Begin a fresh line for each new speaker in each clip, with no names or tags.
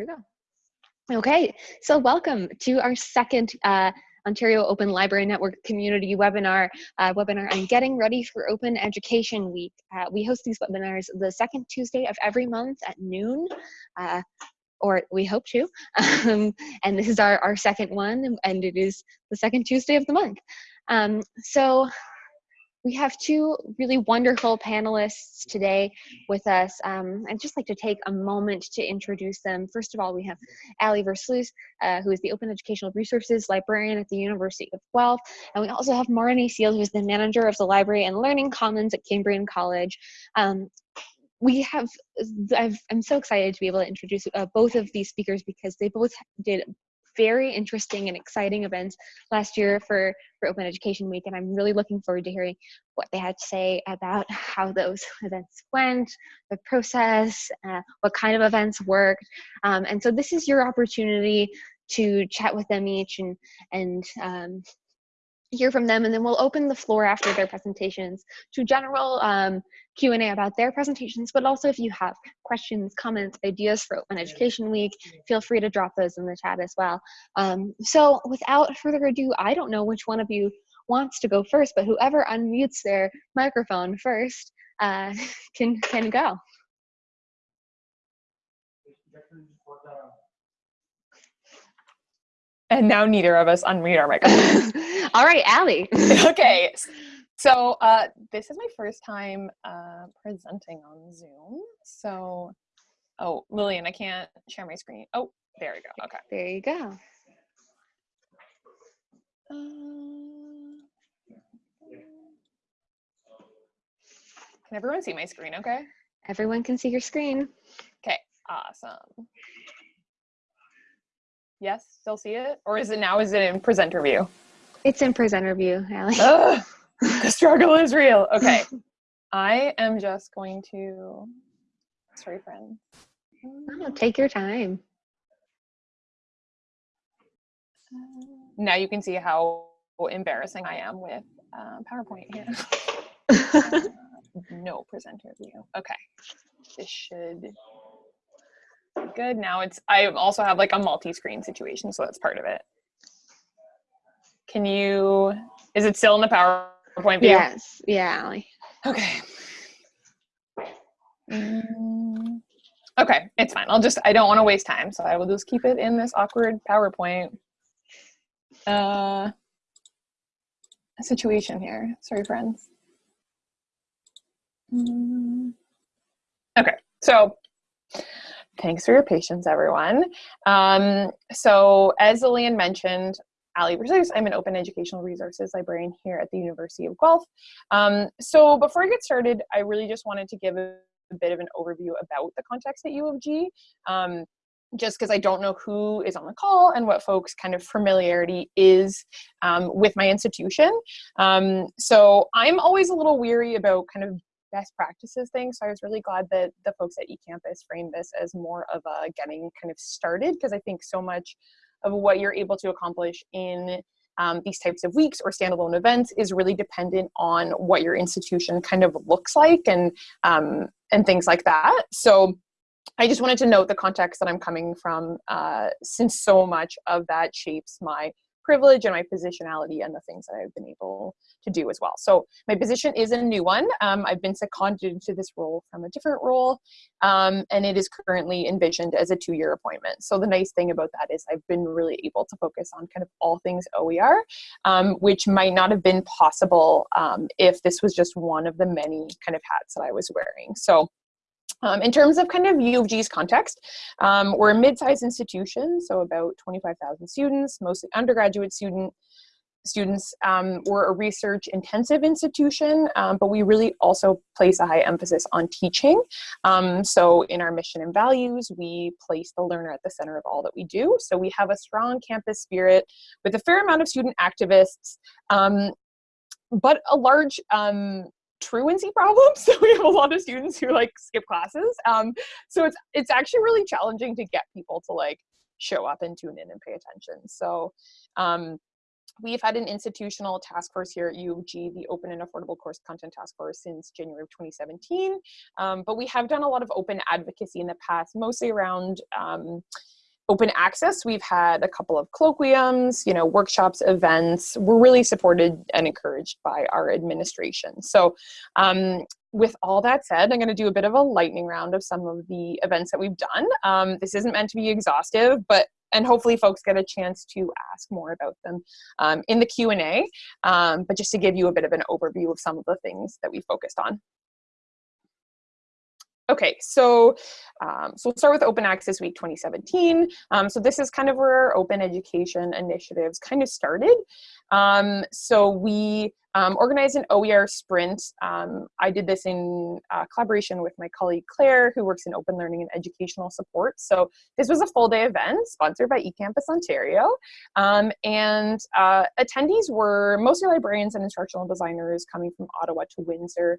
Here we go. Okay, so welcome to our second uh, Ontario Open Library Network community webinar, uh, webinar on getting ready for Open Education Week. Uh, we host these webinars the second Tuesday of every month at noon. Uh, or we hope to. Um, and this is our, our second one, and it is the second Tuesday of the month. Um, so we have two really wonderful panelists today with us. Um, I'd just like to take a moment to introduce them. First of all, we have Ali Versluis, uh, who is the Open Educational Resources Librarian at the University of Guelph. And we also have Marnie Seal, who is the manager of the Library and Learning Commons at Cambrian College. Um, we have, i am so excited to be able to introduce uh, both of these speakers because they both did very interesting and exciting events last year for, for Open Education Week, and I'm really looking forward to hearing what they had to say about how those events went, the process, uh, what kind of events worked. Um, and so this is your opportunity to chat with them each and, and um, hear from them and then we'll open the floor after their presentations to general um, Q&A about their presentations, but also if you have questions, comments, ideas for Open Education Week, feel free to drop those in the chat as well. Um, so without further ado, I don't know which one of you wants to go first, but whoever unmutes their microphone first uh, can, can go.
And now neither of us unmute our microphones.
All right, Allie.
okay. So uh, this is my first time uh, presenting on Zoom. So, oh, Lillian, I can't share my screen. Oh, there we go. Okay.
There you go.
Uh, can everyone see my screen okay?
Everyone can see your screen.
Okay, awesome. Yes, still see it? Or is it now, is it in presenter view?
It's in presenter view, Allie.
the struggle is real. Okay. I am just going to, sorry friend.
Oh, take your time.
Now you can see how embarrassing I am with uh, PowerPoint here. uh, no presenter view. Okay. This should good. Now it's, I also have like a multi-screen situation, so that's part of it. Can you, is it still in the PowerPoint view?
Yes, yeah, Allie.
Okay. Mm, okay, it's fine. I'll just, I don't want to waste time, so I will just keep it in this awkward PowerPoint uh, situation here. Sorry, friends. Mm. Okay, so Thanks for your patience, everyone. Um, so as Lillian mentioned, Ali I'm an open educational resources librarian here at the University of Guelph. Um, so before I get started, I really just wanted to give a, a bit of an overview about the context at U of G. Um, just because I don't know who is on the call and what folks kind of familiarity is um, with my institution. Um, so I'm always a little weary about kind of best practices thing. So I was really glad that the folks at eCampus framed this as more of a getting kind of started because I think so much of what you're able to accomplish in um, these types of weeks or standalone events is really dependent on what your institution kind of looks like and um, and things like that. So I just wanted to note the context that I'm coming from uh, since so much of that shapes my privilege and my positionality and the things that I've been able to do as well. So my position is a new one. Um, I've been seconded to this role from a different role, um, and it is currently envisioned as a two-year appointment. So the nice thing about that is I've been really able to focus on kind of all things OER, um, which might not have been possible um, if this was just one of the many kind of hats that I was wearing. So um, in terms of kind of U of G's context, um, we're a mid-sized institution, so about 25,000 students, mostly undergraduate student students. Um, we're a research intensive institution, um, but we really also place a high emphasis on teaching. Um, so in our mission and values, we place the learner at the center of all that we do. So we have a strong campus spirit with a fair amount of student activists, um, but a large um, truancy problems. So we have a lot of students who like skip classes. Um, so it's it's actually really challenging to get people to like show up and tune in and pay attention. So um, We've had an institutional task force here at U of G, the Open and Affordable Course Content Task Force since January of 2017. Um, but we have done a lot of open advocacy in the past, mostly around um, open access. We've had a couple of colloquiums, you know, workshops, events. We're really supported and encouraged by our administration. So um, with all that said, I'm going to do a bit of a lightning round of some of the events that we've done. Um, this isn't meant to be exhaustive, but and hopefully folks get a chance to ask more about them um, in the Q&A, um, but just to give you a bit of an overview of some of the things that we focused on. Okay, so um, so we'll start with Open Access Week 2017. Um, so this is kind of where our open education initiatives kind of started. Um, so we um, organized an OER sprint. Um, I did this in uh, collaboration with my colleague Claire, who works in open learning and educational support. So this was a full day event sponsored by eCampus Ontario. Um, and uh, attendees were mostly librarians and instructional designers coming from Ottawa to Windsor.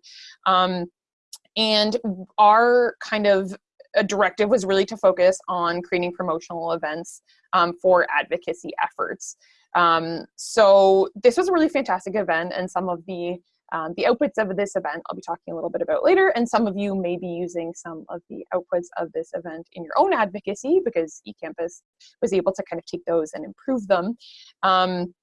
And our kind of a directive was really to focus on creating promotional events um, for advocacy efforts. Um, so this was a really fantastic event and some of the um, the outputs of this event I'll be talking a little bit about later and some of you may be using some of the outputs of this event in your own advocacy because eCampus was able to kind of take those and improve them. Um,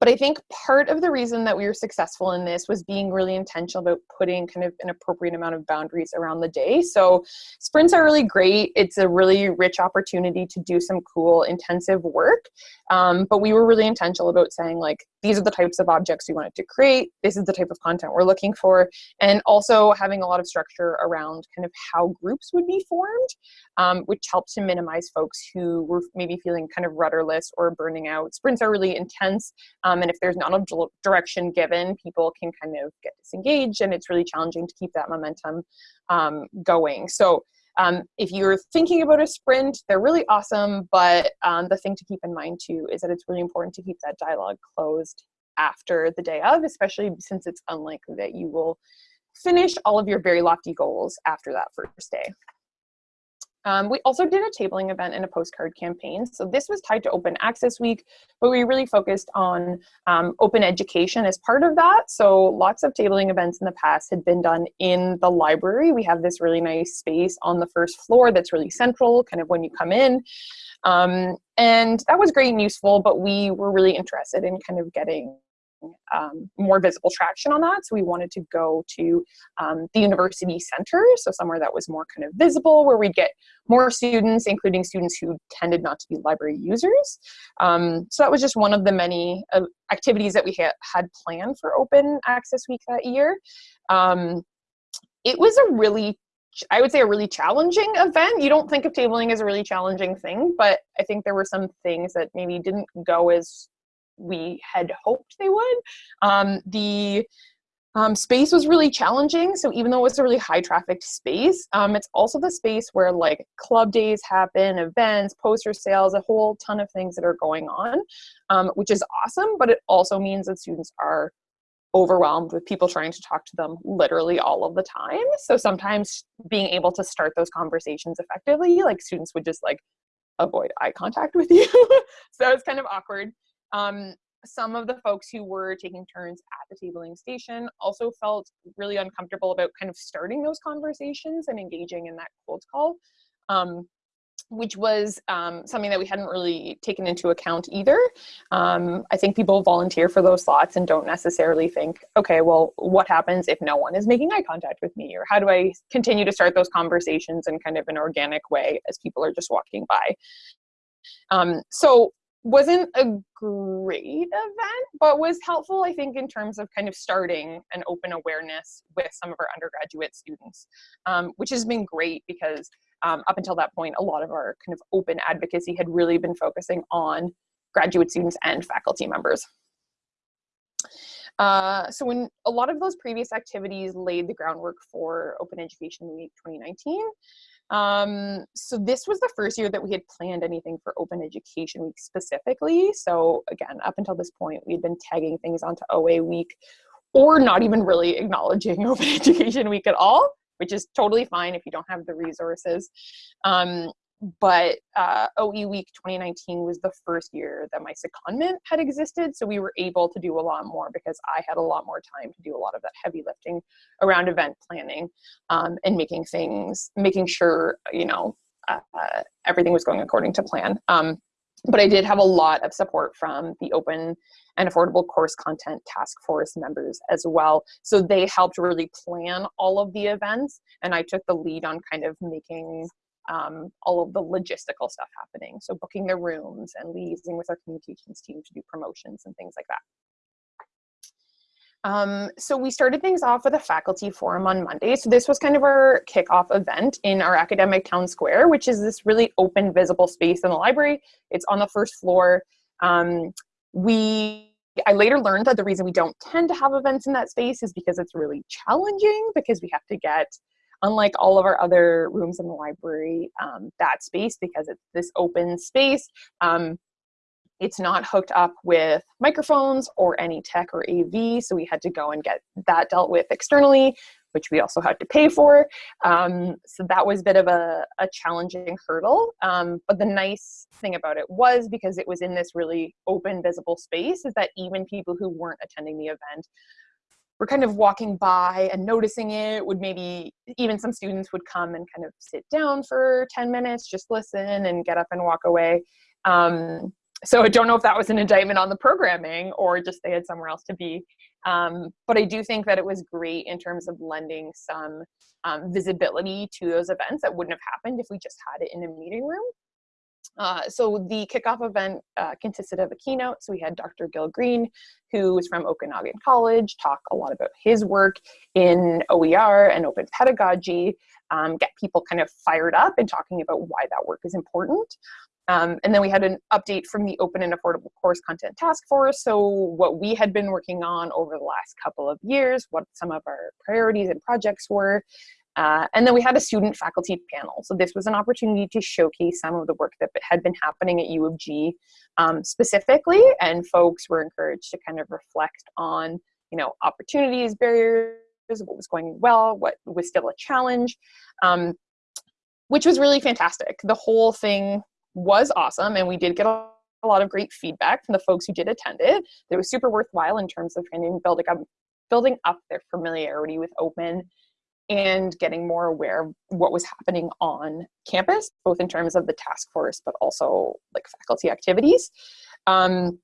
but I think part of the reason that we were successful in this was being really intentional about putting kind of an appropriate amount of boundaries around the day. So sprints are really great. It's a really rich opportunity to do some cool intensive work. Um, but we were really intentional about saying like, these are the types of objects we wanted to create. This is the type of content we're looking for. And also having a lot of structure around kind of how groups would be formed, um, which helped to minimize folks who were maybe feeling kind of rudderless or burning out. Sprints are really intense. Um, and if there's not a direction given, people can kind of get disengaged and it's really challenging to keep that momentum um, going. So um, if you're thinking about a sprint, they're really awesome, but um, the thing to keep in mind too is that it's really important to keep that dialogue closed after the day of, especially since it's unlikely that you will finish all of your very lofty goals after that first day. Um, we also did a tabling event and a postcard campaign. So this was tied to Open Access Week, but we really focused on um, open education as part of that. So lots of tabling events in the past had been done in the library. We have this really nice space on the first floor that's really central, kind of when you come in. Um, and that was great and useful, but we were really interested in kind of getting um, more visible traction on that. So we wanted to go to um, the university center, so somewhere that was more kind of visible, where we'd get more students, including students who tended not to be library users. Um, so that was just one of the many uh, activities that we ha had planned for Open Access Week that year. Um, it was a really I would say a really challenging event. You don't think of tabling as a really challenging thing, but I think there were some things that maybe didn't go as we had hoped they would. Um, the um, space was really challenging. So even though it was a really high trafficked space, um, it's also the space where like club days happen, events, poster sales, a whole ton of things that are going on, um, which is awesome. But it also means that students are overwhelmed with people trying to talk to them literally all of the time. So sometimes being able to start those conversations effectively, like students would just like avoid eye contact with you. so it's kind of awkward. Um, some of the folks who were taking turns at the tabling station also felt really uncomfortable about kind of starting those conversations and engaging in that cold call, um, which was um, something that we hadn't really taken into account either. Um, I think people volunteer for those slots and don't necessarily think, okay, well, what happens if no one is making eye contact with me? Or how do I continue to start those conversations in kind of an organic way as people are just walking by? Um, so wasn't a great event, but was helpful, I think, in terms of kind of starting an open awareness with some of our undergraduate students, um, which has been great because um, up until that point, a lot of our kind of open advocacy had really been focusing on graduate students and faculty members. Uh, so when a lot of those previous activities laid the groundwork for Open Education Week 2019, um, so this was the first year that we had planned anything for Open Education Week specifically. So again, up until this point, we'd been tagging things onto OA Week or not even really acknowledging Open Education Week at all, which is totally fine if you don't have the resources. Um, but uh, OE Week 2019 was the first year that my secondment had existed, so we were able to do a lot more because I had a lot more time to do a lot of that heavy lifting around event planning um, and making things, making sure you know uh, everything was going according to plan. Um, but I did have a lot of support from the open and affordable course content task force members as well. So they helped really plan all of the events and I took the lead on kind of making um, all of the logistical stuff happening. So booking the rooms and liaising with our communications team to do promotions and things like that. Um, so we started things off with a faculty forum on Monday. So this was kind of our kickoff event in our academic town square, which is this really open, visible space in the library. It's on the first floor. Um, we, I later learned that the reason we don't tend to have events in that space is because it's really challenging because we have to get unlike all of our other rooms in the library, um, that space, because it's this open space, um, it's not hooked up with microphones or any tech or AV, so we had to go and get that dealt with externally, which we also had to pay for. Um, so that was a bit of a, a challenging hurdle. Um, but the nice thing about it was because it was in this really open, visible space, is that even people who weren't attending the event were kind of walking by and noticing it would maybe even some students would come and kind of sit down for 10 minutes just listen and get up and walk away. Um, so i don't know if that was an indictment on the programming or just they had somewhere else to be. Um, but i do think that it was great in terms of lending some um, visibility to those events that wouldn't have happened if we just had it in a meeting room uh, so the kickoff event uh, consisted of a keynote. So we had Dr. Gil Green, who is from Okanagan College, talk a lot about his work in OER and open pedagogy, um, get people kind of fired up and talking about why that work is important. Um, and then we had an update from the Open and Affordable Course Content Task Force. So what we had been working on over the last couple of years, what some of our priorities and projects were, uh, and then we had a student faculty panel. So this was an opportunity to showcase some of the work that had been happening at U of G um, specifically, and folks were encouraged to kind of reflect on, you know, opportunities, barriers, what was going well, what was still a challenge, um, which was really fantastic. The whole thing was awesome, and we did get a, lot of great feedback from the folks who did attend it. It was super worthwhile in terms of trying to build up, building up their familiarity with open and getting more aware of what was happening on campus, both in terms of the task force, but also like faculty activities. Um,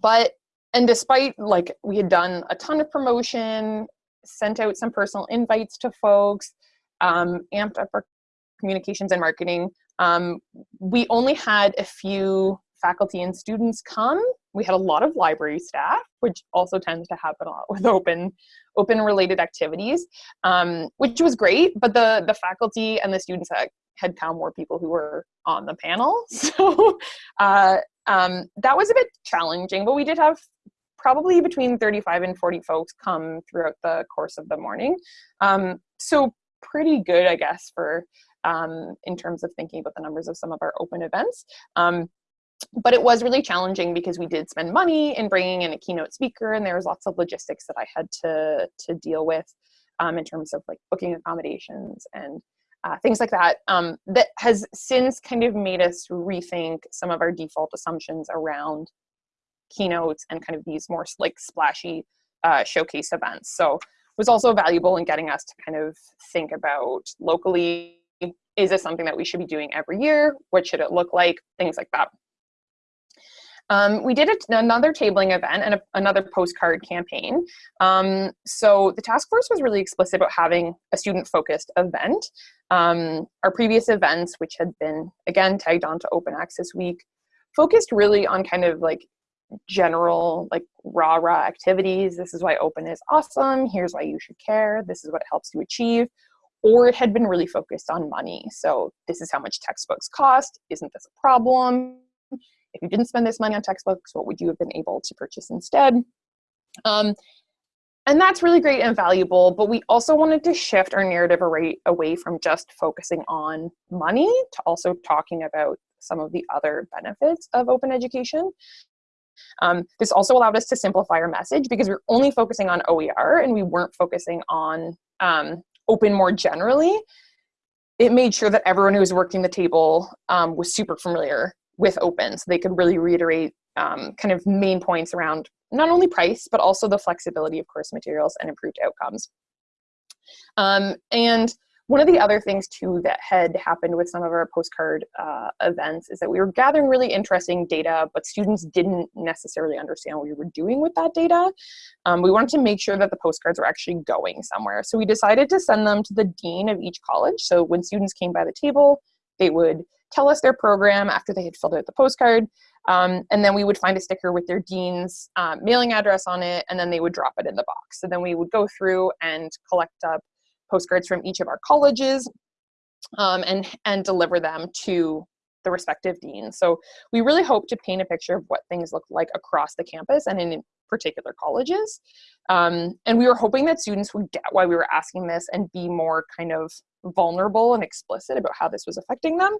but, and despite like we had done a ton of promotion, sent out some personal invites to folks, um, amped up our communications and marketing, um, we only had a few faculty and students come. We had a lot of library staff, which also tends to happen a lot with open open related activities, um, which was great. But the the faculty and the students that had come were people who were on the panel, so uh, um, that was a bit challenging. But we did have probably between 35 and 40 folks come throughout the course of the morning. Um, so pretty good, I guess, for um, in terms of thinking about the numbers of some of our open events. Um, but it was really challenging because we did spend money in bringing in a keynote speaker and there was lots of logistics that I had to, to deal with um, in terms of like booking accommodations and uh, things like that. Um, that has since kind of made us rethink some of our default assumptions around keynotes and kind of these more like splashy uh, showcase events. So it was also valuable in getting us to kind of think about locally, is this something that we should be doing every year? What should it look like? Things like that. Um, we did another tabling event and a, another postcard campaign. Um, so the task force was really explicit about having a student-focused event. Um, our previous events, which had been, again, tagged on to Open Access Week, focused really on kind of like general like rah rah activities. This is why open is awesome. Here's why you should care. This is what it helps you achieve. Or it had been really focused on money. So this is how much textbooks cost. Isn't this a problem if you didn't spend this money on textbooks, what would you have been able to purchase instead? Um, and that's really great and valuable, but we also wanted to shift our narrative away from just focusing on money to also talking about some of the other benefits of open education. Um, this also allowed us to simplify our message because we are only focusing on OER and we weren't focusing on um, open more generally. it made sure that everyone who was working the table um, was super familiar with open so they could really reiterate um, kind of main points around not only price but also the flexibility of course materials and improved outcomes um, and one of the other things too that had happened with some of our postcard uh, events is that we were gathering really interesting data, but students didn't necessarily understand what we were doing with that data. Um, we wanted to make sure that the postcards were actually going somewhere. So we decided to send them to the dean of each college. So when students came by the table, they would tell us their program after they had filled out the postcard. Um, and then we would find a sticker with their dean's uh, mailing address on it, and then they would drop it in the box. So then we would go through and collect up postcards from each of our colleges um, and, and deliver them to the respective deans. So we really hope to paint a picture of what things look like across the campus and in particular colleges. Um, and we were hoping that students would get why we were asking this and be more kind of vulnerable and explicit about how this was affecting them.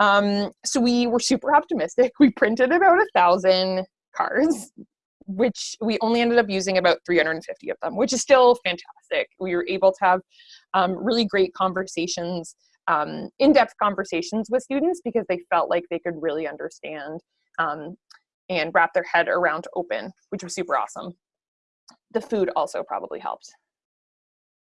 Um, so we were super optimistic. We printed about a thousand cards which we only ended up using about 350 of them, which is still fantastic. We were able to have um, really great conversations, um, in-depth conversations with students because they felt like they could really understand um, and wrap their head around open, which was super awesome. The food also probably helped.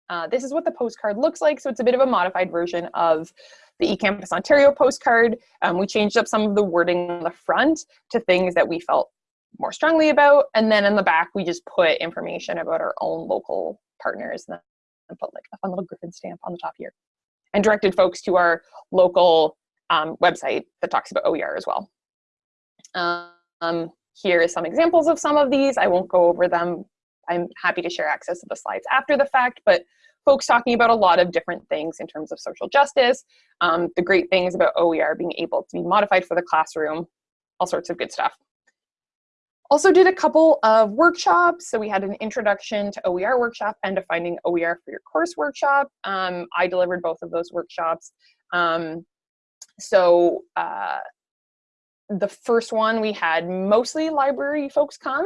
Uh, this is what the postcard looks like. So it's a bit of a modified version of the eCampus Ontario postcard. Um, we changed up some of the wording on the front to things that we felt more strongly about. And then in the back, we just put information about our own local partners and put like a fun little griffin stamp on the top here and directed folks to our local um, website that talks about OER as well. Um, here is some examples of some of these. I won't go over them. I'm happy to share access to the slides after the fact, but folks talking about a lot of different things in terms of social justice, um, the great things about OER being able to be modified for the classroom, all sorts of good stuff. Also did a couple of workshops. So we had an introduction to OER workshop and a finding OER for your course workshop. Um, I delivered both of those workshops. Um, so uh, the first one we had mostly library folks come.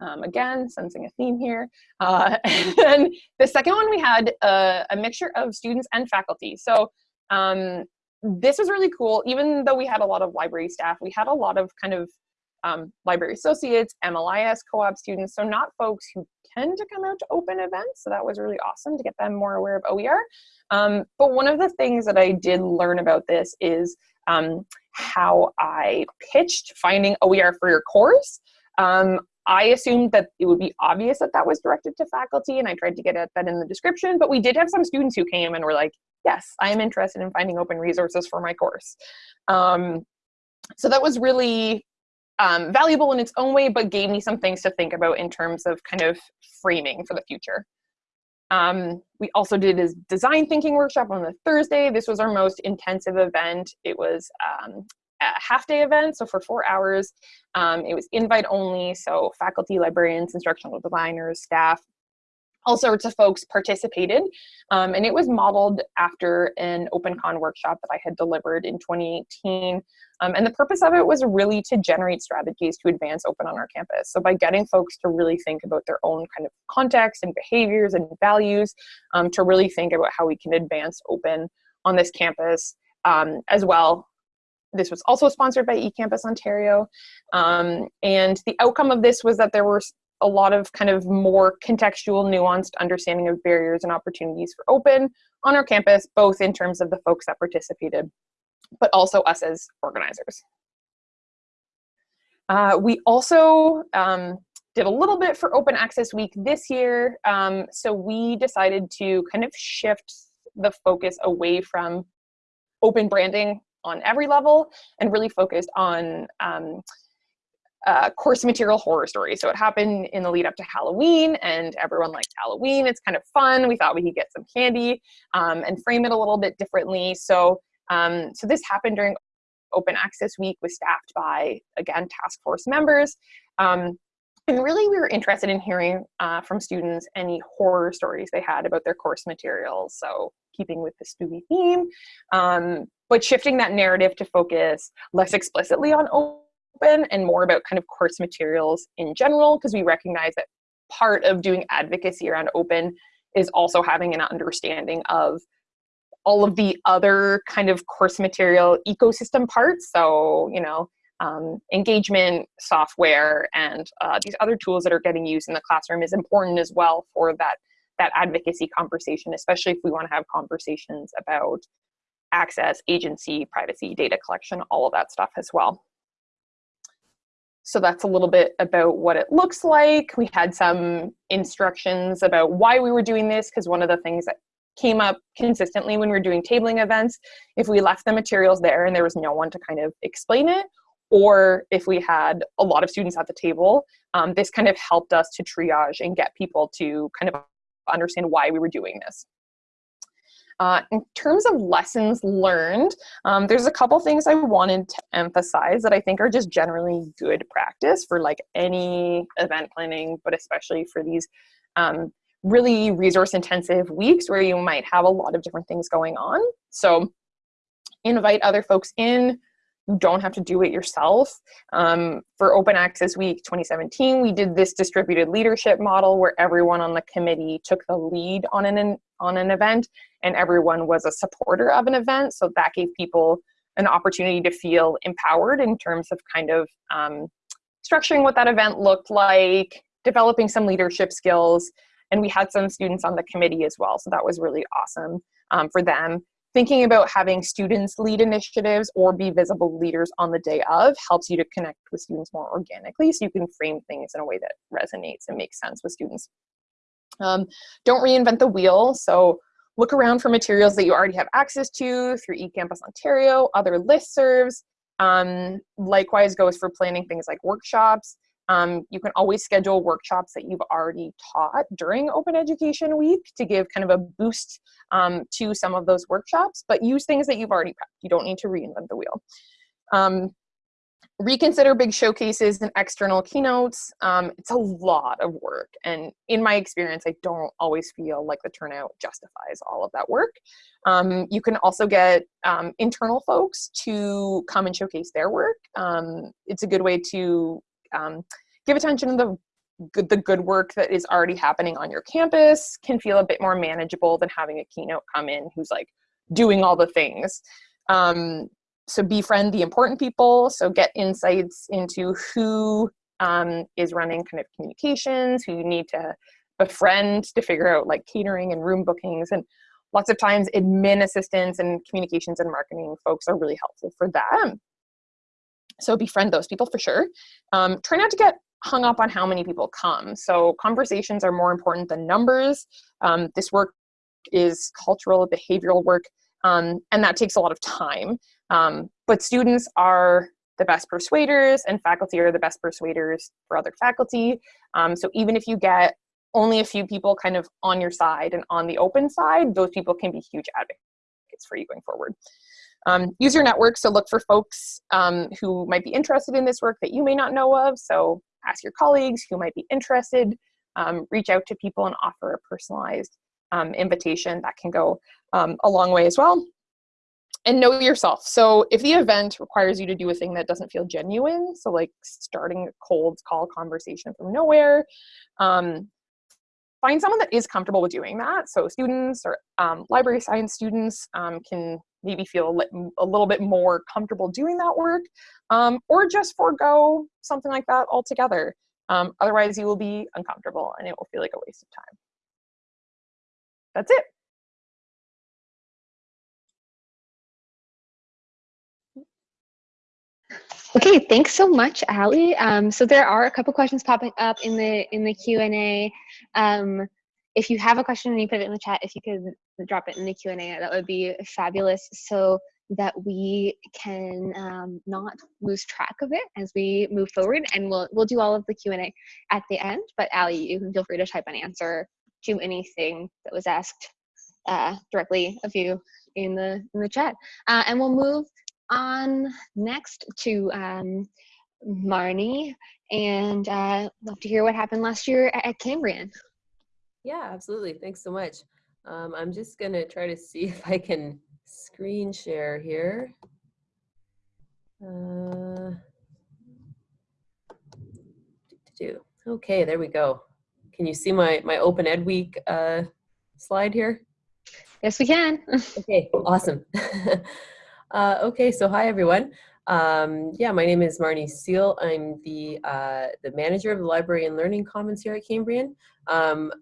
Um, again, sensing a theme here. Uh, and the second one we had a, a, mixture of students and faculty. So um, this was really cool. Even though we had a lot of library staff, we had a lot of kind of um, library associates, MLIS co-op students, so not folks who tend to come out to open events. So that was really awesome to get them more aware of OER. Um, but one of the things that I did learn about this is um, how I pitched finding OER for your course. Um, I assumed that it would be obvious that that was directed to faculty and I tried to get at that in the description, but we did have some students who came and were like, yes, I am interested in finding open resources for my course. Um, so that was really um, valuable in its own way, but gave me some things to think about in terms of kind of framing for the future. Um, we also did a design thinking workshop on the Thursday. This was our most intensive event. It was um, a half day event, so for four hours. Um, it was invite only, so faculty, librarians, instructional designers, staff, all sorts of folks participated um, and it was modeled after an opencon workshop that i had delivered in 2018 um, and the purpose of it was really to generate strategies to advance open on our campus so by getting folks to really think about their own kind of context and behaviors and values um, to really think about how we can advance open on this campus um, as well this was also sponsored by eCampus Ontario. Um, and the outcome of this was that there were a lot of kind of more contextual, nuanced understanding of barriers and opportunities for open on our campus, both in terms of the folks that participated, but also us as organizers. Uh, we also um, did a little bit for Open Access Week this year. Um, so we decided to kind of shift the focus away from open branding on every level and really focused on um, uh, course material horror story. So it happened in the lead up to Halloween, and everyone liked Halloween. It's kind of fun. We thought we could get some candy um, and frame it a little bit differently. So, um, so this happened during Open Access Week, was staffed by again task force members. Um, and really, we were interested in hearing uh, from students any horror stories they had about their course materials. So, keeping with the spooky theme, um, but shifting that narrative to focus less explicitly on open and more about kind of course materials in general because we recognize that part of doing advocacy around open is also having an understanding of all of the other kind of course material ecosystem parts. So, you know, um, engagement software and uh, these other tools that are getting used in the classroom is important as well for that that advocacy conversation, especially if we want to have conversations about access, agency, privacy, data collection, all of that stuff as well. So that's a little bit about what it looks like. We had some instructions about why we were doing this because one of the things that came up consistently when we were doing tabling events, if we left the materials there and there was no one to kind of explain it, or if we had a lot of students at the table, um, this kind of helped us to triage and get people to kind of understand why we were doing this. Uh, in terms of lessons learned, um, there's a couple things I wanted to emphasize that I think are just generally good practice for like any event planning, but especially for these um, really resource intensive weeks where you might have a lot of different things going on. So invite other folks in, you don't have to do it yourself. Um, for Open Access Week 2017, we did this distributed leadership model where everyone on the committee took the lead on an, on an event and everyone was a supporter of an event. So that gave people an opportunity to feel empowered in terms of kind of um, structuring what that event looked like, developing some leadership skills, and we had some students on the committee as well. So that was really awesome um, for them thinking about having students lead initiatives or be visible leaders on the day of helps you to connect with students more organically so you can frame things in a way that resonates and makes sense with students. Um, don't reinvent the wheel. So look around for materials that you already have access to through eCampus Ontario, other listservs. Um, likewise goes for planning things like workshops. Um, you can always schedule workshops that you've already taught during Open Education Week to give kind of a boost um, to some of those workshops, but use things that you've already prepped. You don't need to reinvent the wheel. Um, reconsider big showcases and external keynotes. Um, it's a lot of work. And in my experience, I don't always feel like the turnout justifies all of that work. Um, you can also get um, internal folks to come and showcase their work. Um, it's a good way to um, give attention to the good, the good work that is already happening on your campus can feel a bit more manageable than having a keynote come in who's like doing all the things. Um, so befriend the important people. So get insights into who um, is running kind of communications, who you need to befriend to figure out like catering and room bookings. And lots of times admin assistants and communications and marketing folks are really helpful for that. So befriend those people for sure. Um, try not to get hung up on how many people come. So conversations are more important than numbers. Um, this work is cultural, behavioral work, um, and that takes a lot of time. Um, but students are the best persuaders and faculty are the best persuaders for other faculty. Um, so even if you get only a few people kind of on your side and on the open side, those people can be huge advocates for you going forward. Um, use your network, so look for folks um, who might be interested in this work that you may not know of. So ask your colleagues who might be interested, um, reach out to people and offer a personalized um, invitation that can go um, a long way as well. And know yourself. So if the event requires you to do a thing that doesn't feel genuine, so like starting a cold call conversation from nowhere, um, find someone that is comfortable with doing that. So students or um, library science students um, can maybe feel a little bit more comfortable doing that work, um, or just forego something like that altogether. Um, otherwise, you will be uncomfortable and it will feel like a waste of time. That's it.
Okay, thanks so much, Ali. Um, so there are a couple questions popping up in the in the Q and A. Um, if you have a question and you put it in the chat, if you could drop it in the Q&A, that would be fabulous so that we can um, not lose track of it as we move forward. And we'll, we'll do all of the Q&A at the end, but Ali, you can feel free to type an answer to anything that was asked uh, directly of you in the, in the chat. Uh, and we'll move on next to um, Marnie and uh, love to hear what happened last year at, at Cambrian.
Yeah, absolutely. Thanks so much. Um, I'm just going to try to see if I can screen share here. Uh, okay, there we go. Can you see my, my Open Ed Week uh, slide here?
Yes, we can.
okay, awesome. uh, okay, so hi everyone. Um, yeah, my name is Marnie Seal. I'm the uh, the manager of the Library and Learning Commons here at Cambrian. Um,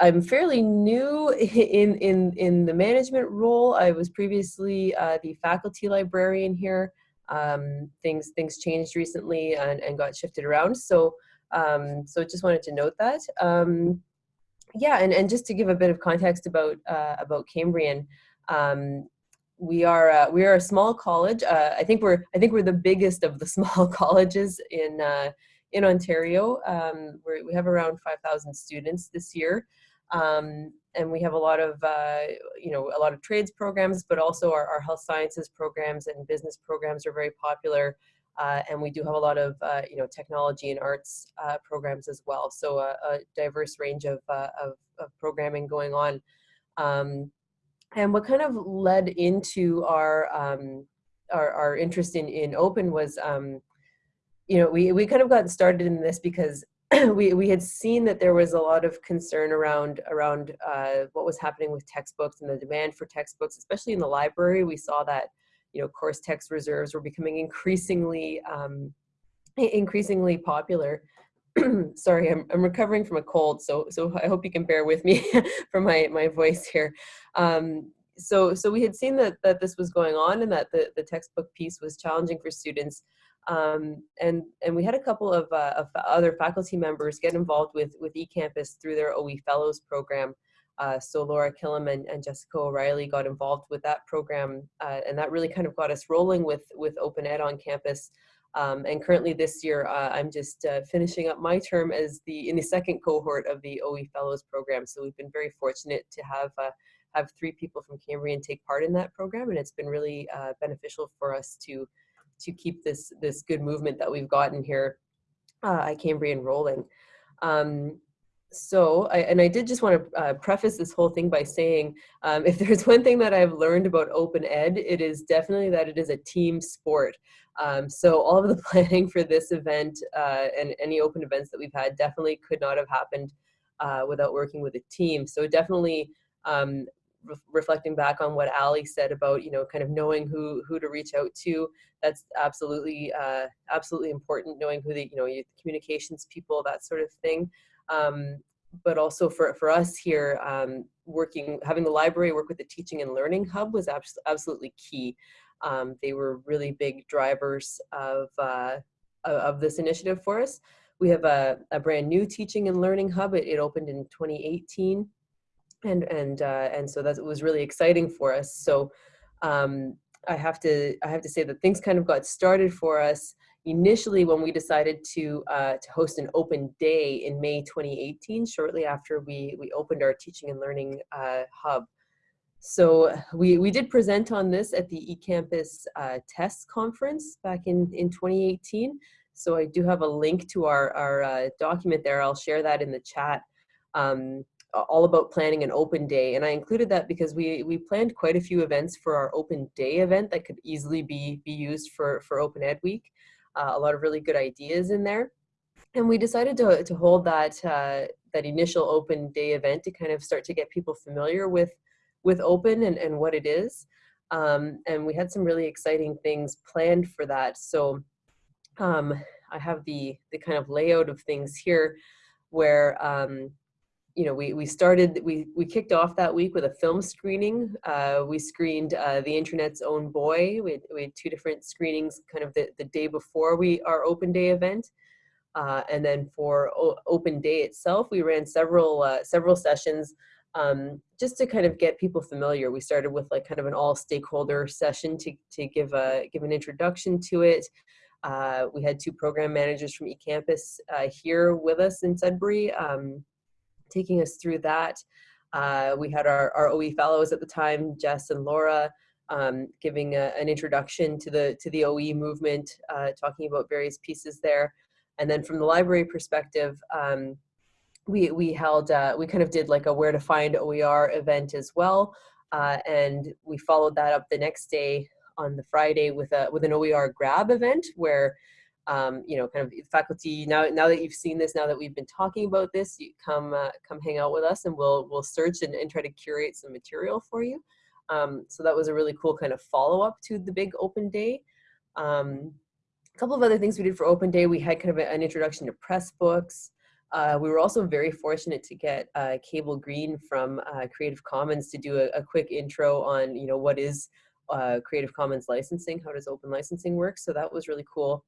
I'm fairly new in in in the management role. I was previously uh, the faculty librarian here. Um, things things changed recently and, and got shifted around. So um, so just wanted to note that. Um, yeah, and, and just to give a bit of context about uh, about Cambrian, um, we are uh, we are a small college. Uh, I think we're I think we're the biggest of the small colleges in uh, in Ontario. Um, we have around five thousand students this year, um, and we have a lot of uh, you know a lot of trades programs, but also our, our health sciences programs and business programs are very popular. Uh, and we do have a lot of uh, you know technology and arts programs as well. So a, diverse range of, of, of programming going on. Um, and what kind of led into our um, our, our, interest in in open was um, you know we we kind of got started in this because we we had seen that there was a lot of concern around around uh, what was happening with textbooks and the demand for textbooks, especially in the library. We saw that you know, course text reserves were becoming increasingly, um, increasingly popular. Sorry, I'm, I'm recovering from a cold, so so I hope you can bear with me for my my voice here. Um, so so we had seen that that this was going on and that the the textbook piece was challenging for students. Um, and and we had a couple of, uh, of other faculty members get involved with with eCampus through their OE Fellows program. Uh, so Laura Killam and, and, Jessica O'Reilly got involved with that program, uh, and that really kind of got us rolling with with Open Ed on campus. Um, and currently this year, uh, I'm just uh, finishing up my term as the in the second cohort of the OE Fellows program. So we've been very fortunate to have uh, have three people from Cambrian take part in that program, and it's been really uh, beneficial for us to to keep this this good movement that we've gotten here at Cambrian rolling. Um, so I, and I did just want to uh, preface this whole thing by saying um, if there's one thing that I've learned about open ed it is definitely that it is a team sport um, so all of the planning for this event uh, and any open events that we've had definitely could not have happened uh, without working with a team so definitely um, re reflecting back on what Ali said about you know kind of knowing who who to reach out to that's absolutely uh, absolutely important knowing who the you know communications people that sort of thing um, but also for, for us here, um, working, having the library work with the Teaching and Learning Hub was abs absolutely key. Um, they were really big drivers of, uh, of this initiative for us. We have a, a brand new Teaching and Learning Hub. It, it opened in 2018. And, and, uh, and so that was really exciting for us. So um, I have to I have to say that things kind of got started for us initially when we decided to uh, to host an open day in May 2018, shortly after we we opened our teaching and learning uh, hub. So we we did present on this at the eCampus uh, TESS conference back in in 2018. So I do have a link to our our uh, document there. I'll share that in the chat. Um, all about planning an open day and I included that because we we planned quite a few events for our open day event that could easily be be used for for open ed week uh, a lot of really good ideas in there. And we decided to, to hold that, uh, that initial open day event to kind of start to get people familiar with, with open and, and what it is. Um, and we had some really exciting things planned for that. So um, I have the, the kind of layout of things here where um, you know, we, we started, we, we kicked off that week with a film screening. Uh, we screened uh, The Internet's Own Boy. We had, we had two different screenings kind of the, the day before we our open day event. Uh, and then for open day itself, we ran several, uh, several sessions um, just to kind of get people familiar. We started with like kind of an all stakeholder session to, to give, a, give an introduction to it. Uh, we had two program managers from eCampus uh, here with us in Sudbury. Um, taking us through that. Uh, we had our, our OE fellows at the time, Jess and Laura, um, giving a, an introduction to the to the OE movement, uh, talking about various pieces there. And then from the library perspective, um, we we held uh, we kind of did like a where to find OER event as well, uh, and we followed that up the next day on the Friday with a with an OER grab event where um, you know, kind of faculty, now, now that you've seen this, now that we've been talking about this, you come, uh, come hang out with us and we'll, we'll search and, and try to curate some material for you. Um, so that was a really cool kind of follow-up to the big open day. Um, a couple of other things we did for open day, we had kind of an introduction to Pressbooks. Uh, we were also very fortunate to get uh, Cable Green from uh, Creative Commons to do a, a, quick intro on, you know, what is uh, Creative Commons licensing, how does open licensing work, so that was really cool.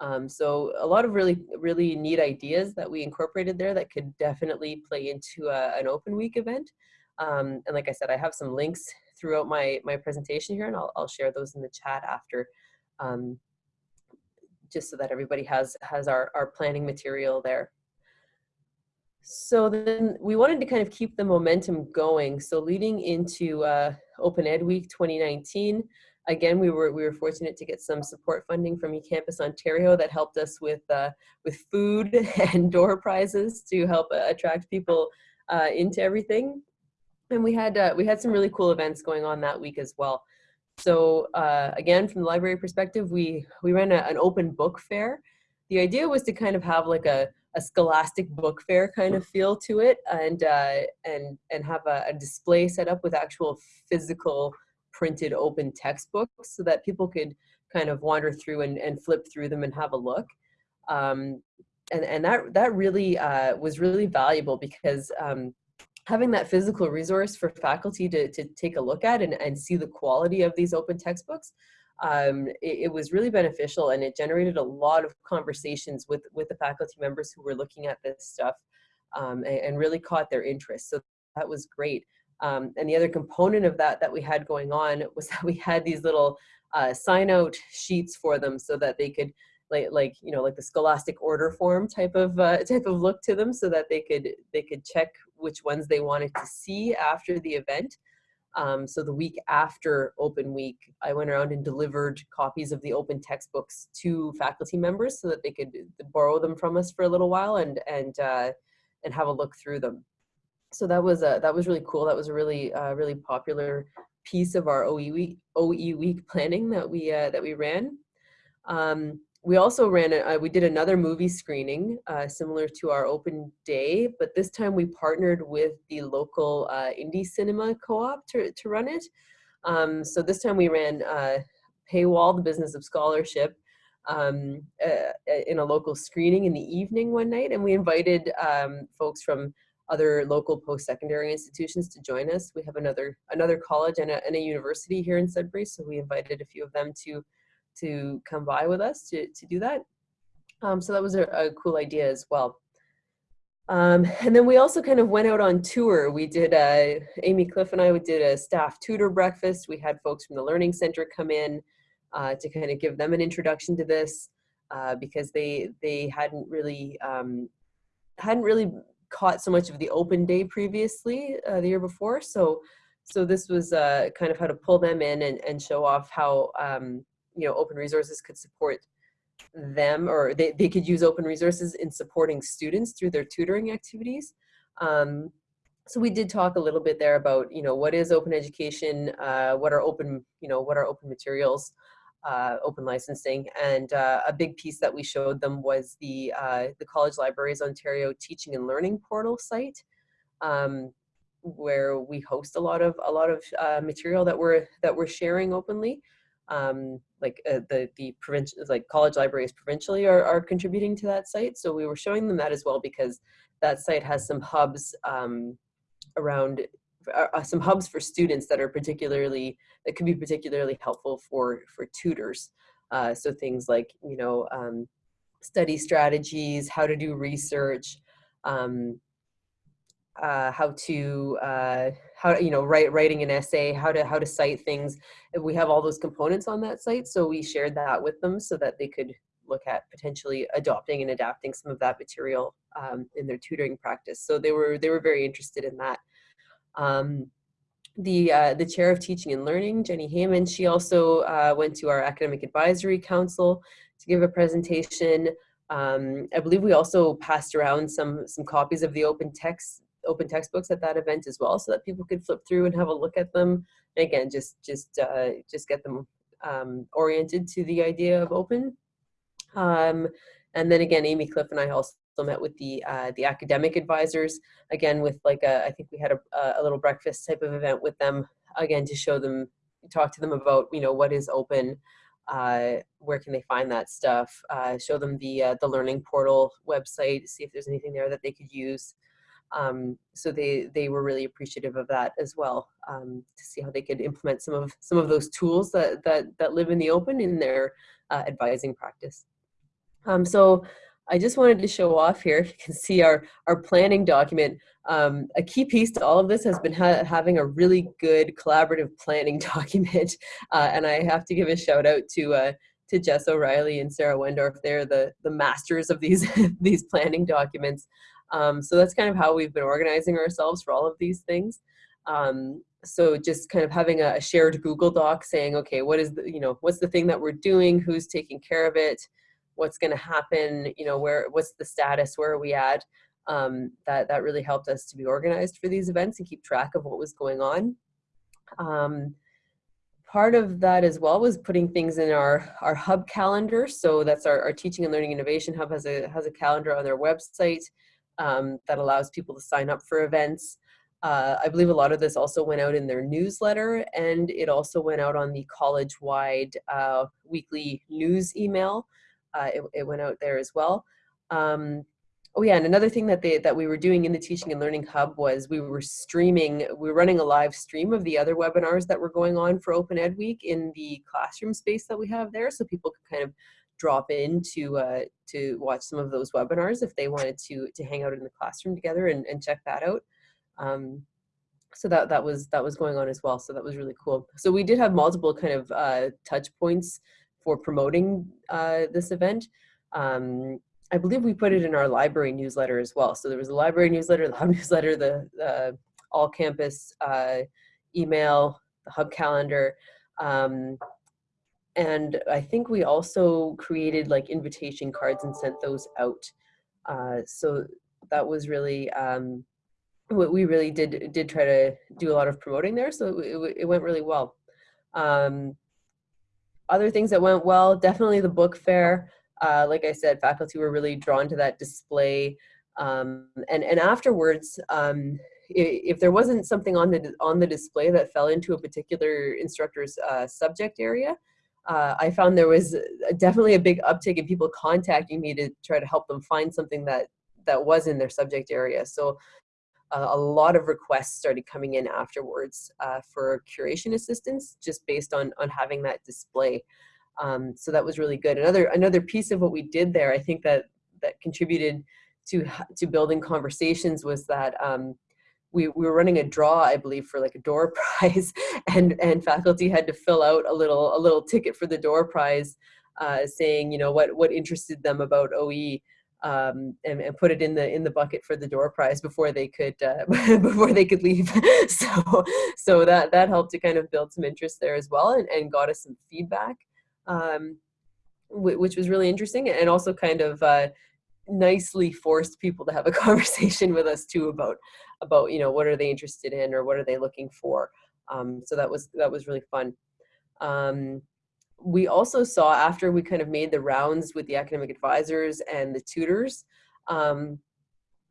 Um, so a lot of really, really neat ideas that we incorporated there that could definitely play into a, an open week event. Um, and like I said, I have some links throughout my, my presentation here and I'll, I'll share those in the chat after um, just so that everybody has, has our, our planning material there. So then we wanted to kind of keep the momentum going. So leading into uh, Open Ed Week 2019, again, we were, we were fortunate to get some support funding from eCampus Ontario that helped us with, uh, with food and door prizes to help uh, attract people uh, into everything. And we had, uh, we had some really cool events going on that week as well. So uh, again, from the library perspective, we, we ran a, an open book fair. The idea was to kind of have like a, a scholastic book fair kind of feel to it and, uh, and, and have a, a display set up with actual physical printed open textbooks so that people could kind of wander through and, and flip through them and have a look. Um, and, and that, that really uh, was really valuable because um, having that physical resource for faculty to, to take a look at and, and see the quality of these open textbooks, um, it, it, was really beneficial and it generated a lot of conversations with, with the faculty members who were looking at this stuff um, and, and, really caught their interest. So that was great. Um, and the other component of that that we had going on was that we had these little uh, sign out sheets for them so that they could like like you know like the scholastic order form type of uh, type of look to them so that they could they could check which ones they wanted to see after the event. Um, so the week after open week, I went around and delivered copies of the open textbooks to faculty members so that they could borrow them from us for a little while and and uh, and have a look through them. So that was a, that was really cool. That was a really uh, really popular piece of our OE week OE week planning that we uh, that we ran. Um, we also ran, a, uh, we did another movie screening uh, similar to our open day, but this time we partnered with the local uh, indie cinema co-op to, to run it. Um, so this time we ran uh, Paywall, the Business of Scholarship, um, uh, in a local screening in the evening one night, and we invited um, folks from other local post-secondary institutions to join us. We have another another college and a, and a university here in Sudbury, so we invited a few of them to to come by with us to, to do that. Um, so that was a, a, cool idea as well. Um, and then we also kind of went out on tour. We did, uh, Amy Cliff and I we did a staff tutor breakfast. We had folks from the Learning Center come in uh, to kind of give them an introduction to this uh, because they they hadn't really um, hadn't really caught so much of the open day previously uh, the year before. So so this was uh, kind of how to pull them in and, and show off how um, you know, open resources could support them or they, they could use open resources in supporting students through their tutoring activities. Um, so we did talk a little bit there about, you know, what is open education, uh, what are open, you know, what are open materials, uh, open licensing, and uh, a big piece that we showed them was the uh, the College Libraries Ontario Teaching and Learning Portal site, um, where we host a lot of a lot of uh, material that we're that we're sharing openly um, like uh, the the provincial like college libraries provincially are, are contributing to that site. So we were showing them that as well because that site has some hubs um, around uh, uh, some hubs for students that are particularly that could be particularly helpful for for tutors. Uh, so things like you know um, study strategies how to do research um, uh, how to uh, how you know write writing an essay, how to how to cite things. We have all those components on that site, so we shared that with them so that they could look at potentially adopting and adapting some of that material um, in their tutoring practice. So they were they were very interested in that. Um, the uh, the chair of teaching and learning, Jenny Heyman, she also uh, went to our academic advisory council to give a presentation. Um, I believe we also passed around some some copies of the open text open textbooks at that event as well so that people could flip through and have a look at them. And again, just, just, uh, just get them um, oriented to the idea of open. Um, and then again, Amy Cliff and I also met with the uh, the academic advisors again with like a I think we had a, a little breakfast type of event with them again to show them talk to them about you know what is open uh, where can they find that stuff uh, show them the uh, the learning portal website see if there's anything there that they could use um, so they they were really appreciative of that as well um, to see how they could implement some of some of those tools that that that live in the open in their uh, advising practice um, so I just wanted to show off here, if you can see our, our planning document. Um, a key piece to all of this has been ha having a really good collaborative planning document. Uh, and I have to give a shout out to, uh, to Jess O'Reilly and Sarah Wendorf. They're the, the masters of these, these planning documents. Um, so that's kind of how we've been organizing ourselves for all of these things. Um, so just kind of having a shared Google Doc saying, okay, what is the, you know, what's the thing that we're doing? Who's taking care of it? what's going to happen, you know, where, what's the status, where are we at? Um, that, that really helped us to be organized for these events and keep track of what was going on. Um, part of that as well was putting things in our, our hub calendar. So that's our, our Teaching and Learning Innovation Hub has a, has a calendar on their website um, that allows people to sign up for events. Uh, I believe a lot of this also went out in their newsletter and it also went out on the college-wide uh, weekly news email uh, it, it, went out there as well. Um, oh yeah, and another thing that they that we were doing in the Teaching and Learning Hub was we were streaming, we were running a live stream of the other webinars that were going on for Open Ed Week in the classroom space that we have there, so people could kind of drop in to uh, to watch some of those webinars if they wanted to to hang out in the classroom together and, and check that out. Um, so that that was that was going on as well. So that was really cool. So we did have multiple kind of uh, touch points for promoting uh, this event. Um, I believe we put it in our library newsletter as well. So there was a library newsletter, the hub newsletter, the uh, all campus uh, email, the hub calendar. Um, and I think we also created like invitation cards and sent those out. Uh, so that was really, um, what we really did, did try to do a lot of promoting there. So it, it went really well. Um, other things that went well, definitely the book fair. Uh, like I said, faculty were really drawn to that display. Um, and, and afterwards, um, if, there wasn't something on the, on the display that fell into a particular instructor's uh, subject area, uh, I found there was definitely a big uptick in people contacting me to try to help them find something that, that was in their subject area. So uh, a lot of requests started coming in afterwards uh, for curation assistance just based on, on having that display. Um, so that was really good. Another, another piece of what we did there, I think that, that contributed to, to building conversations was that um, we, we were running a draw, I believe, for like a door prize, and and faculty had to fill out a little a little ticket for the door prize, uh, saying you know what what interested them about OE, um, and, and, put it in the in the bucket for the door prize before they could uh, before they could leave. so so that that helped to kind of build some interest there as well, and, and got us some feedback, um, which was really interesting, and also kind of uh, nicely forced people to have a conversation with us too about about you know what are they interested in or what are they looking for. Um, so that was that was really fun. Um, we also saw after we kind of made the rounds with the academic advisors and the tutors um,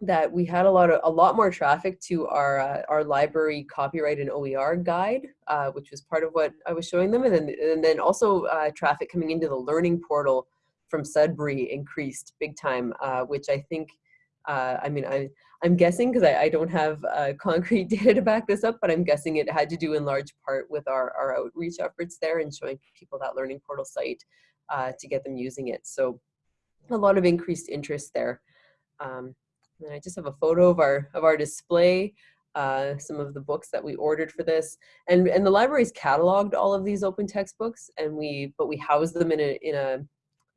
that we had a lot of a lot more traffic to our uh, our library copyright and OER guide, uh, which was part of what I was showing them, and then and then also uh, traffic coming into the learning portal from Sudbury increased big time, uh, which I think uh, I mean, I, I'm guessing because I, I, don't have uh, concrete data to back this up, but I'm guessing it had to do in large part with our, our outreach efforts there and showing people that learning portal site uh, to get them using it. So a lot of increased interest there. Um, and I just have a photo of our, of our display, uh, some of the books that we ordered for this. And, and the library's cataloged all of these open textbooks and we, but we house them in a, in a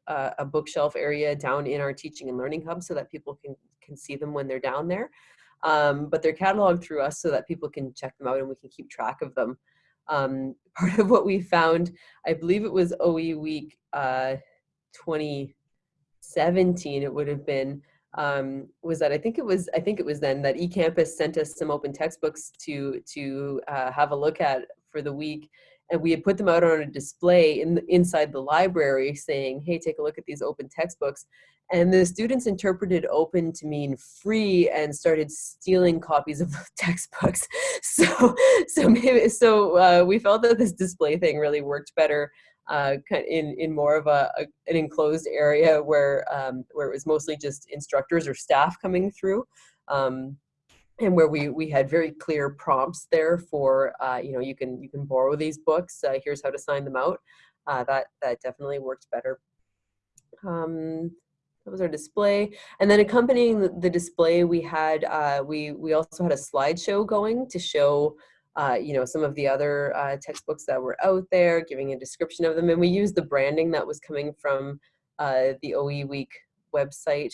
uh, a bookshelf area down in our teaching and learning hub so that people can, can see them when they're down there. Um, but they're cataloged through us so that people can check them out and we can keep track of them. Um, part of what we found, I believe it was OE week uh, 2017, it would have been, um, was that I think it was I think it was then that eCampus sent us some open textbooks to to uh, have a look at for the week, and we had put them out on a display in the, inside the library saying, hey, take a look at these open textbooks. And the students interpreted open to mean free and started stealing copies of the textbooks. So, so maybe, so uh, we felt that this display thing really worked better uh, in in more of a, a an enclosed area where um, where it was mostly just instructors or staff coming through. Um, and where we we had very clear prompts there for uh, you know you can you can borrow these books uh, here's how to sign them out uh, that that definitely worked better. Um, that was our display and then accompanying the, the display we had uh, we we also had a slideshow going to show uh, you know some of the other uh, textbooks that were out there giving a description of them and we used the branding that was coming from the OE week website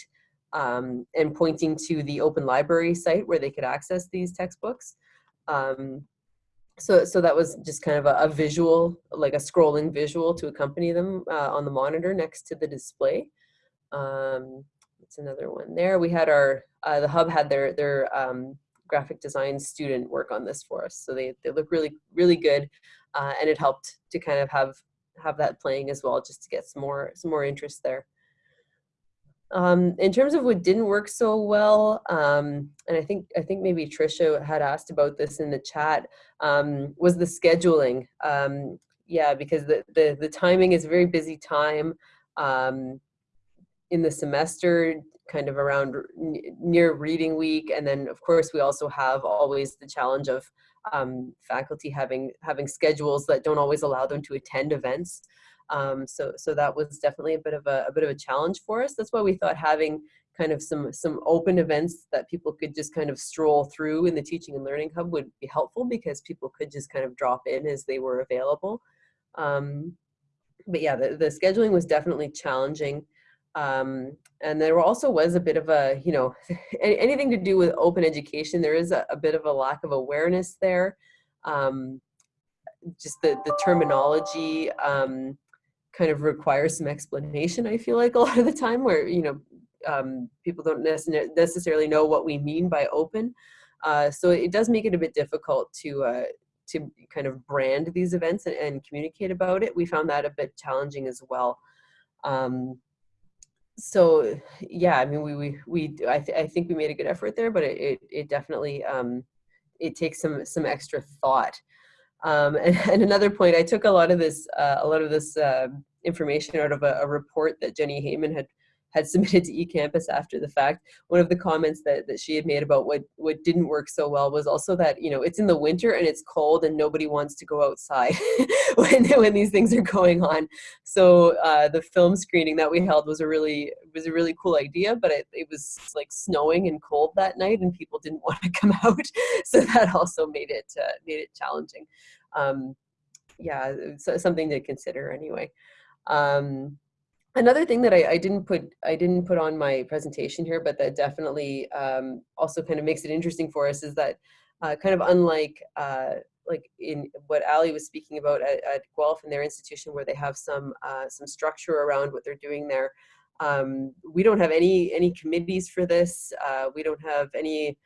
um, and pointing to the open library site where they could access these textbooks. Um, so, so that was just kind of a, a, visual, like a scrolling visual to accompany them uh, on the monitor next to the display. Um, that's another one there. We had our, uh, the hub had their, their um, graphic design student work on this for us. So they, they look really, really good. Uh, and it helped to kind of have, have that playing as well, just to get some more, some more interest there. Um, in terms of what didn't work so well, um, and I think I think maybe Trisha had asked about this in the chat, um, was the scheduling. Um, yeah, because the, the, the timing is a very busy time um, in the semester, kind of around near reading week, and then of course we also have always the challenge of um, faculty having having schedules that don't always allow them to attend events. Um, so, so that was definitely a bit of a, a bit of a challenge for us. That's why we thought having kind of some some open events that people could just kind of stroll through in the teaching and learning hub would be helpful because people could just kind of drop in as they were available. Um, but yeah, the, the scheduling was definitely challenging. Um, and there also was a bit of a, you know, anything to do with open education, there is a, a bit of a lack of awareness there. Um, just the, the terminology, um, kind of requires some explanation, I feel like a lot of the time where, you know, um, people don't necessarily know what we mean by open. Uh, so it does make it a bit difficult to, uh, to kind of brand these events and, and, communicate about it. We found that a bit challenging as well. Um, so yeah, I mean, we, we, we I, th I think we made a good effort there, but it, it, it definitely, um, it takes some, some extra thought. Um, and, and, another point, I took a lot of this, uh, a lot of this uh, information out of a, a, report that Jenny Heyman had had submitted to eCampus after the fact. One of the comments that, that she had made about what, what didn't work so well was also that, you know, it's in the winter and it's cold and nobody wants to go outside when, when these things are going on. So uh, the film screening that we held was a really, was a really cool idea, but it, it was like snowing and cold that night and people didn't want to come out. So that also made it, uh, made it challenging. Um, yeah, something to consider anyway. Um, another thing that I, I, didn't put I didn't put on my presentation here, but that definitely um, also kind of makes it interesting for us is that uh, kind of unlike uh, like in what Ali was speaking about at, at, Guelph and their institution where they have some uh, some structure around what they're doing there. Um, we don't have any any committees for this. Uh, we don't have any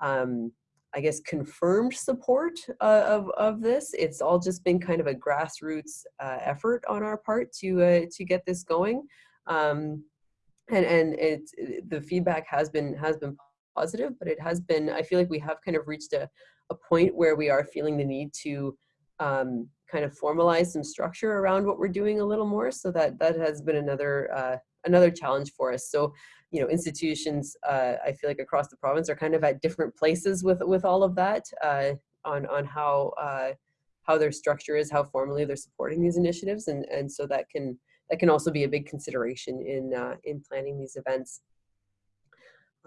um, I guess, confirmed support uh, of, of this. It's all just been kind of a grassroots uh, effort on our part to, uh, to get this going. Um, and and it's, the feedback has been, has been positive, but it has been, I feel like we have kind of reached a, a point where we are feeling the need to um, kind of formalize some structure around what we're doing a little more. So that, that has been another, uh, another challenge for us. So you know, institutions, uh, I feel like across the province are kind of at different places with, with all of that uh, on, on how, uh, how their structure is, how formally they're supporting these initiatives. And, and so that can, that can also be a big consideration in, uh, in planning these events.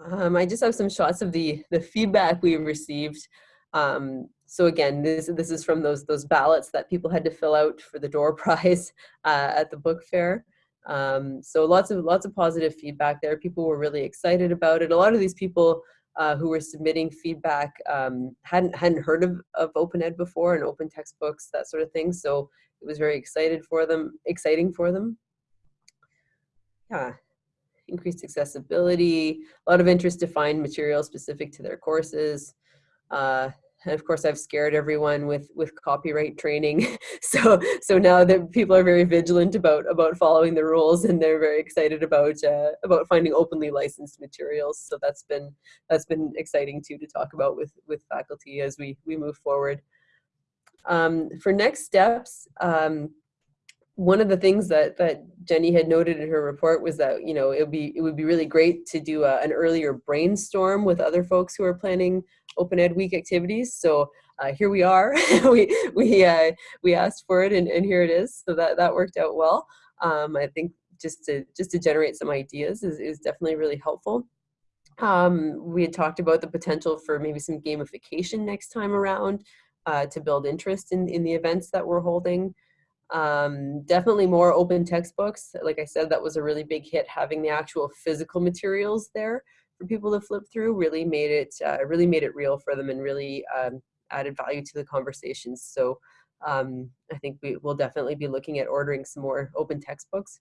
Um, I just have some shots of the, the feedback we received. Um, so again, this, this is from those, those ballots that people had to fill out for the door prize uh, at the book fair. Um, so lots of lots of positive feedback there. People were really excited about it. A lot of these people uh, who were submitting feedback um, hadn't hadn't heard of, of open ed before and open textbooks that sort of thing. So it was very excited for them, exciting for them. Yeah, increased accessibility, a lot of interest to find material specific to their courses. Uh, and of course I've scared everyone with with copyright training. so so now that people are very vigilant about about following the rules and they're very excited about uh, about finding openly licensed materials. So that's been that's been exciting too to talk about with with faculty as we we move forward. Um, for next steps, um, one of the things that that Jenny had noted in her report was that you know it would be it would be really great to do a, an earlier brainstorm with other folks who are planning Open Ed Week activities. So uh, here we are. we we uh, we asked for it, and, and here it is. So that that worked out well. Um, I think just to just to generate some ideas is is definitely really helpful. Um, we had talked about the potential for maybe some gamification next time around uh, to build interest in in the events that we're holding. Um, definitely more open textbooks. Like I said, that was a really big hit. Having the actual physical materials there for people to flip through really made it uh, really made it real for them and really um, added value to the conversations. So um, I think we will definitely be looking at ordering some more open textbooks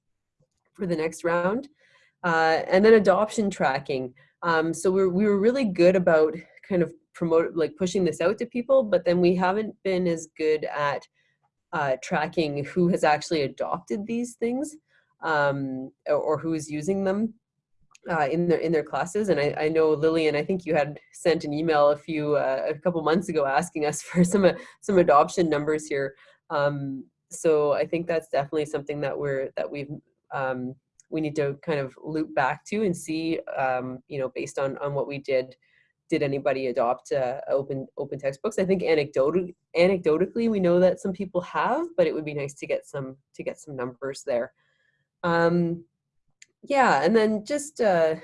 for the next round. Uh, and then adoption tracking. Um, so we're, we were really good about kind of promote like pushing this out to people, but then we haven't been as good at uh, tracking who has actually adopted these things um, or, who is using them uh, in their in their classes. And I, I, know Lillian, I think you had sent an email a few uh, a couple months ago asking us for some some adoption numbers here. Um, so I think that's definitely something that we're that we've um, we need to kind of loop back to and see um, you know based on on what we did did anybody adopt uh, open open textbooks? I think anecdotally, anecdotally, we know that some people have, but it would be nice to get some to get some numbers there. Um, yeah, and then just uh,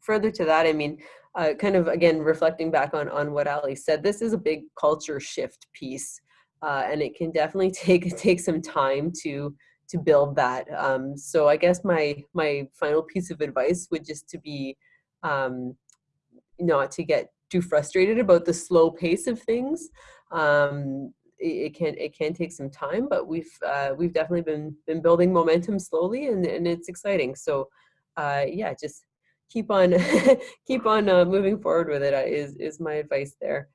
further to that, I mean, uh, kind of again reflecting back on on what Ali said, this is a big culture shift piece, uh, and it can definitely take take some time to to build that. Um, so I guess my my final piece of advice would just to be um, not to get too frustrated about the slow pace of things. Um, it, it, can it can take some time, but we've uh, we've definitely been been building momentum slowly, and and it's exciting. So, uh, yeah, just keep on keep on uh, moving forward with it. Uh, is is my advice there.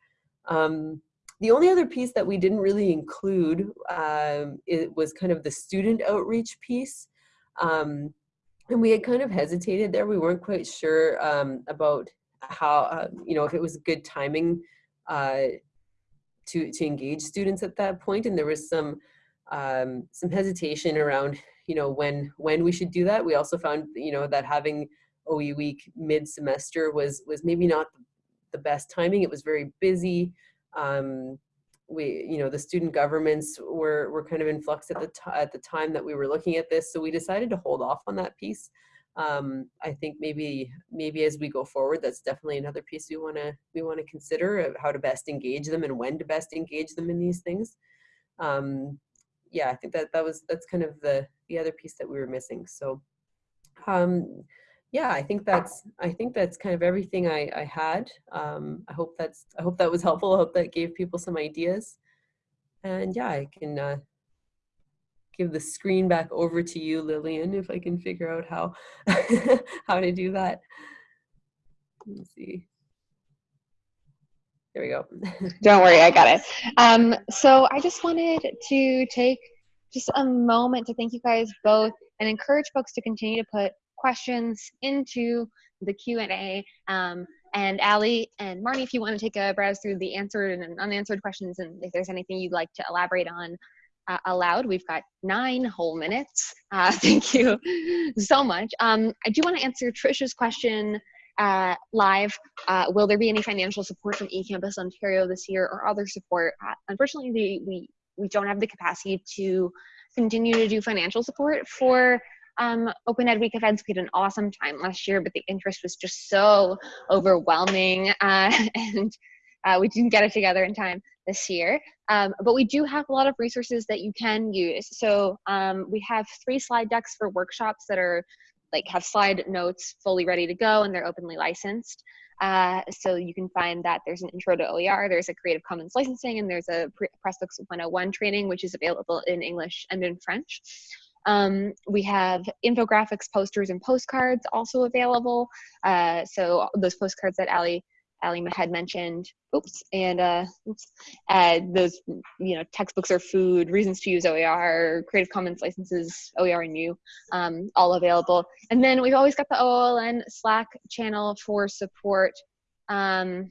Um, the only other piece that we didn't really include um, it was kind of the student outreach piece. Um, and we had kind of hesitated there. We weren't quite sure um, about how uh, you know if it was good timing uh, to to engage students at that point, and there was some um, some hesitation around you know when when we should do that. We also found you know that having OE week mid semester was was maybe not the best timing. It was very busy. Um, we you know the student governments were were kind of in flux at the at the time that we were looking at this, so we decided to hold off on that piece um, I think maybe maybe as we go forward, that's definitely another piece we want to we want to consider of how to best engage them and when to best engage them in these things. Um, yeah, I think that that was that's kind of the the other piece that we were missing. So, um, yeah, I think that's I think that's kind of everything I I had. Um, I hope that's I hope that was helpful. I hope that gave people some ideas. And yeah, I can uh, give the screen back over to you, Lillian, if I can figure out how, how to do that. Let me see. There we go.
Don't worry, I got it. Um, so I just wanted to take just a moment to thank you guys both and encourage folks to continue to put questions into the Q&A. Um, and Ali and Marnie, if you want to take a browse through the answered and unanswered questions and if there's anything you'd like to elaborate on, uh, allowed. We've got nine whole minutes. Uh, thank you so much. Um, I do want to answer Trisha's question uh, live. Uh, will there be any financial support from eCampus Ontario this year or other support? Uh, unfortunately, the, we, we don't have the capacity to continue to do financial support for um, Open Ed Week events. We had an awesome time last year, but the interest was just so overwhelming uh, and uh, we didn't get it together in time this year. Um, but we do have a lot of resources that you can use. So um, we have three slide decks for workshops that are like have slide notes fully ready to go and they're openly licensed. Uh, so you can find that there's an intro to OER, there's a Creative Commons licensing, and there's a Pressbooks 101 training, which is available in English and in French. Um, we have infographics, posters, and postcards also available. Uh, so those postcards that Ali Ali had mentioned. Oops, and uh, uh, those you know textbooks are food, reasons to use OER, Creative Commons licenses, OER and um, all available. And then we've always got the OLN Slack channel for support. Um,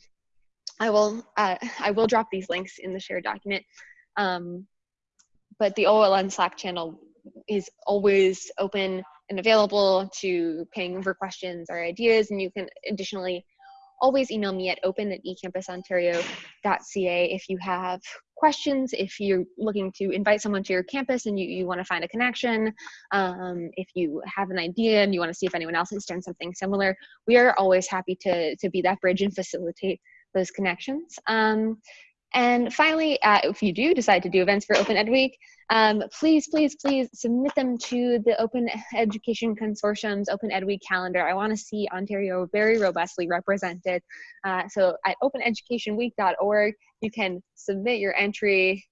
I will uh, I will drop these links in the shared document. Um, but the OLN Slack channel is always open and available to ping for questions or ideas. And you can additionally always email me at open at ecampusontario.ca if you have questions, if you're looking to invite someone to your campus and you, you want to find a connection, um, if you have an idea and you want to see if anyone else has done something similar, we are always happy to, to be that bridge and facilitate those connections. Um, and finally, uh, if you do decide to do events for Open Ed Week, um, please, please, please submit them to the Open Education Consortium's Open Ed Week calendar. I want to see Ontario very robustly represented. Uh, so at openeducationweek.org, you can submit your entry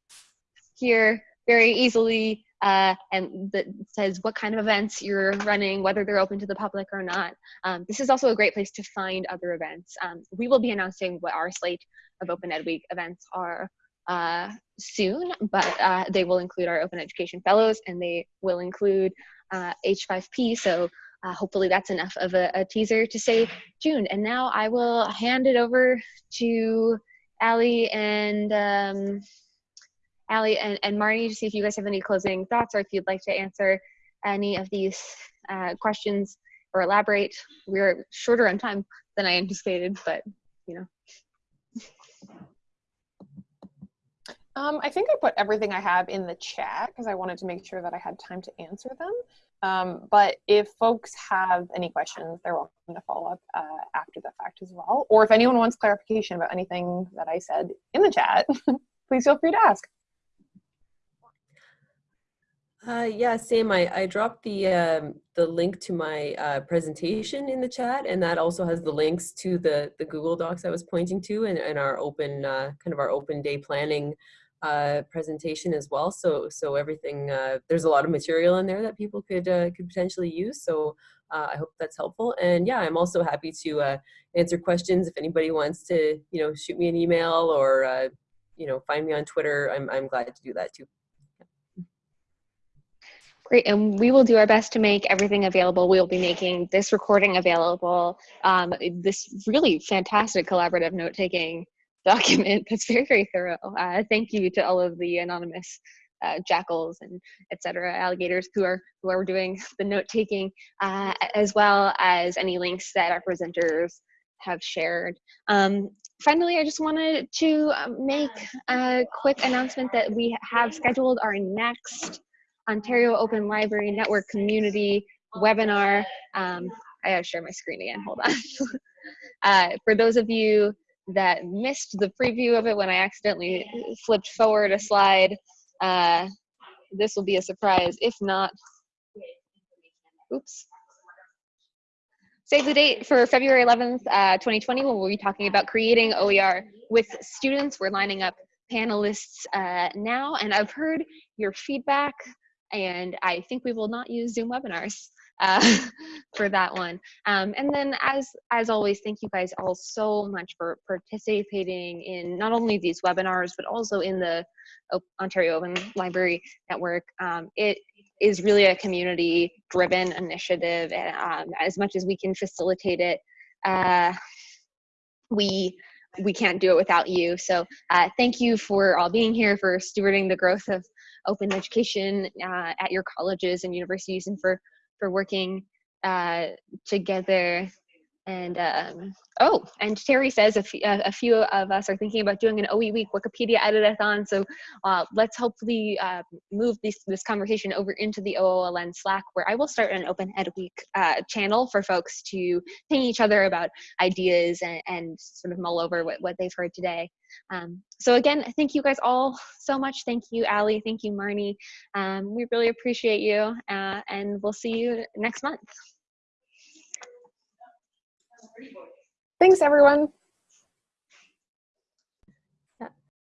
here very easily uh, and that says what kind of events you're running, whether they're open to the public or not. Um, this is also a great place to find other events. Um, we will be announcing what our slate of Open Ed Week events are uh, soon, but uh, they will include our Open Education Fellows and they will include uh, H5P. So uh, hopefully that's enough of a, a, teaser to say June. And now I will hand it over to Ali and um, Ali and, and Marnie to see if you guys have any closing thoughts or if you'd like to answer any of these uh, questions or elaborate. We're shorter on time than I anticipated, but you know.
Um, I think I put everything I have in the chat because I wanted to make sure that I had time to answer them. Um, but if folks have any questions, they're welcome to follow up uh, after the fact as well. Or if anyone wants clarification about anything that I said in the chat, please feel free to ask.
Uh, yeah, same. I, I dropped the um, the link to my uh, presentation in the chat, and that also has the links to the the Google Docs I was pointing to, and, and our open uh, kind of our open day planning uh, presentation as well. So so everything uh, there's a lot of material in there that people could uh, could potentially use. So I hope that's helpful. And yeah, I'm also happy to answer questions if anybody wants to you know shoot me an email or you know find me on Twitter. I'm I'm glad to do that too.
Great, and we will do our best to make everything available. We'll be making this recording available, um, this really fantastic collaborative note-taking document that's very, very thorough. Uh, thank you to all of the anonymous uh, jackals and etc. alligators who are who are doing the note-taking, uh, as well as any links that our presenters have shared. Um, finally, I just wanted to um, make a quick announcement that we have scheduled our next Ontario Open Library Network Community webinar. Um, I gotta share my screen again, hold on. uh, for those of you that missed the preview of it when I accidentally flipped forward a slide, uh, this will be a surprise. If not, oops. Save the date for February 11th, uh, 2020, when we'll be talking about creating OER with students. We're lining up panelists uh, now, and I've heard your feedback and I think we will not use Zoom webinars uh, for that one. Um, and then as, as always, thank you guys all so much for participating in not only these webinars, but also in the Ontario Open Library Network. Um, it is really a community driven initiative and um, as much as we can facilitate it, uh, we we can't do it without you. So uh, thank you for all being here, for stewarding the growth of open education uh, at your colleges and universities and for for working uh, together and um, oh, and Terry says a, a, few of us are thinking about doing an OE week Wikipedia editathon. So uh, let's hopefully uh, move this, this conversation over into the OOLN Slack where I will start an Open Ed Week uh, channel for folks to ping each other about ideas and, and sort of mull over what, what they've heard today. Um, so again, thank you guys all so much. Thank you, Ali. Thank you, Marnie. Um, we really appreciate you uh, and we'll see you next month.
Thanks, everyone.